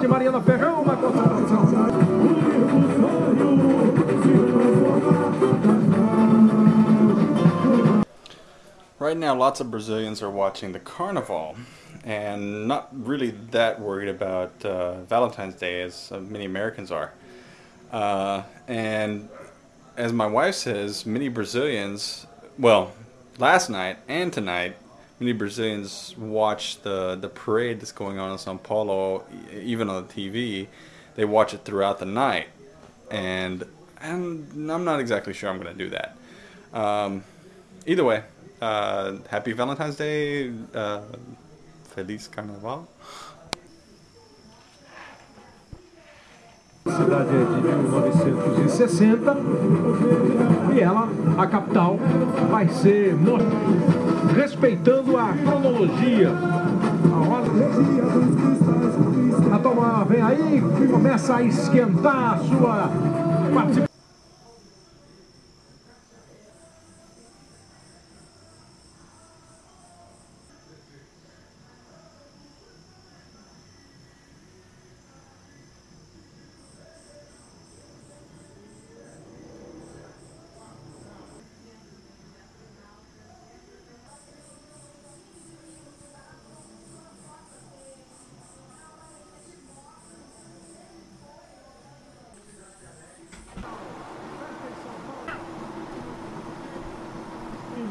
Mariana Ferrão. Right now, lots of Brazilians are watching the carnival and not really that worried about uh, Valentine's Day as uh, many Americans are. Uh, and as my wife says, many Brazilians, well, last night and tonight, many Brazilians watch the, the parade that's going on in Sao Paulo, even on the TV. They watch it throughout the night. And, and I'm not exactly sure I'm going to do that. Um, either way, uh, happy Valentine's Day. Uh, Feliz Carnaval. Cidade é de 1960 e ela, a capital, vai ser mo- respeitando a cronologia. A roda a toma vem aí começa a esquentar a sua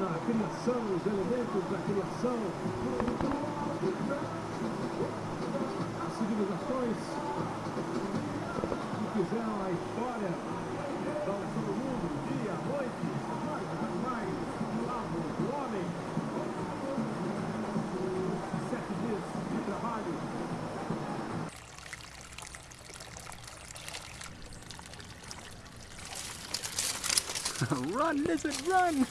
na criação, os elementos da criação, as civilizações que fizeram a história da nação do mundo, dia, noite, os animais, o lado, o homem, sete dias de trabalho. run, lizard, run!